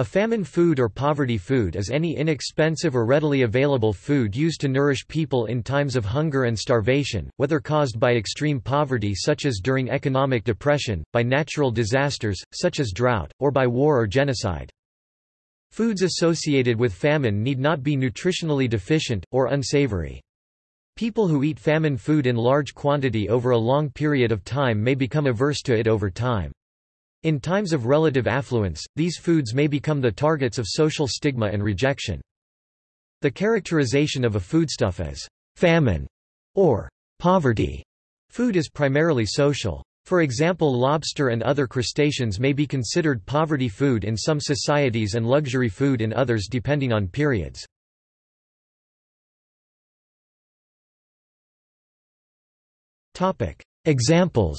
A famine food or poverty food is any inexpensive or readily available food used to nourish people in times of hunger and starvation, whether caused by extreme poverty such as during economic depression, by natural disasters, such as drought, or by war or genocide. Foods associated with famine need not be nutritionally deficient, or unsavory. People who eat famine food in large quantity over a long period of time may become averse to it over time. In times of relative affluence, these foods may become the targets of social stigma and rejection. The characterization of a foodstuff as famine or poverty food is primarily social. For example lobster and other crustaceans may be considered poverty food in some societies and luxury food in others depending on periods. Examples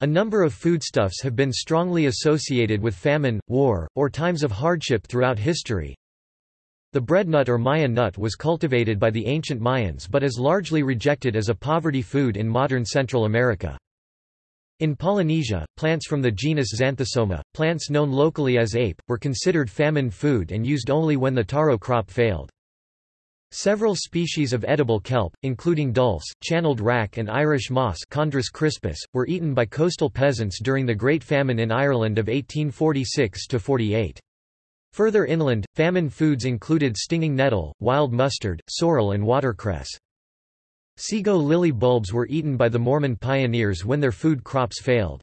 A number of foodstuffs have been strongly associated with famine, war, or times of hardship throughout history. The breadnut or Maya nut was cultivated by the ancient Mayans but is largely rejected as a poverty food in modern Central America. In Polynesia, plants from the genus Xanthosoma, plants known locally as ape, were considered famine food and used only when the taro crop failed. Several species of edible kelp, including dulse, channeled wrack and Irish moss Chondrus crispus, were eaten by coastal peasants during the Great Famine in Ireland of 1846–48. Further inland, famine foods included stinging nettle, wild mustard, sorrel and watercress. Sego lily bulbs were eaten by the Mormon pioneers when their food crops failed.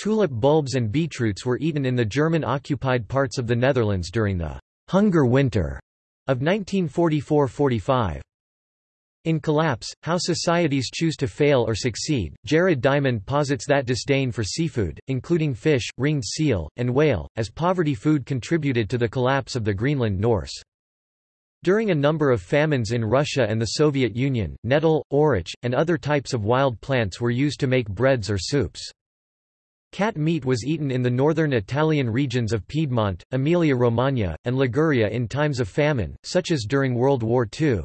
Tulip bulbs and beetroots were eaten in the German-occupied parts of the Netherlands during the «hunger winter» of 1944–45. In Collapse, How Societies Choose to Fail or Succeed, Jared Diamond posits that disdain for seafood, including fish, ringed seal, and whale, as poverty food contributed to the collapse of the Greenland Norse. During a number of famines in Russia and the Soviet Union, nettle, orach, and other types of wild plants were used to make breads or soups. Cat meat was eaten in the northern Italian regions of Piedmont, Emilia-Romagna, and Liguria in times of famine, such as during World War II.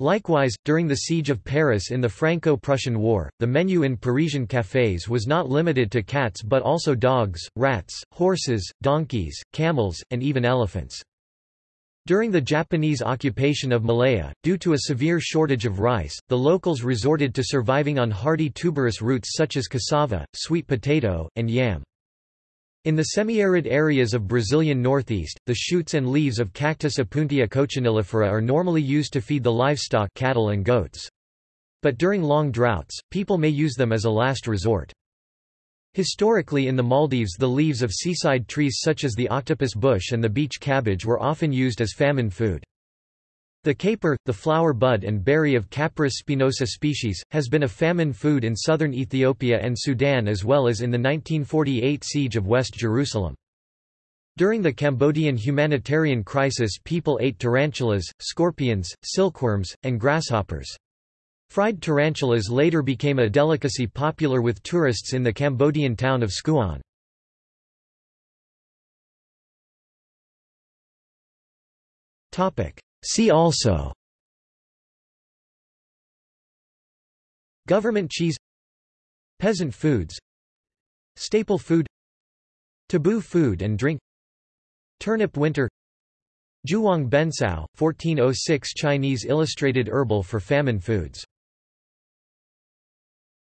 Likewise, during the Siege of Paris in the Franco-Prussian War, the menu in Parisian cafés was not limited to cats but also dogs, rats, horses, donkeys, camels, and even elephants. During the Japanese occupation of Malaya, due to a severe shortage of rice, the locals resorted to surviving on hardy tuberous roots such as cassava, sweet potato, and yam. In the semi-arid areas of Brazilian northeast, the shoots and leaves of Cactus Opuntia cochenillifera are normally used to feed the livestock cattle and goats. But during long droughts, people may use them as a last resort. Historically in the Maldives the leaves of seaside trees such as the octopus bush and the beach cabbage were often used as famine food. The caper, the flower bud and berry of Capparis spinosa species, has been a famine food in southern Ethiopia and Sudan as well as in the 1948 siege of West Jerusalem. During the Cambodian humanitarian crisis people ate tarantulas, scorpions, silkworms, and grasshoppers. Fried tarantulas later became a delicacy popular with tourists in the Cambodian town of Skuon. See also Government cheese Peasant foods Staple food Taboo food and drink Turnip winter Jiuhuang Bencao, 1406 Chinese illustrated herbal for famine foods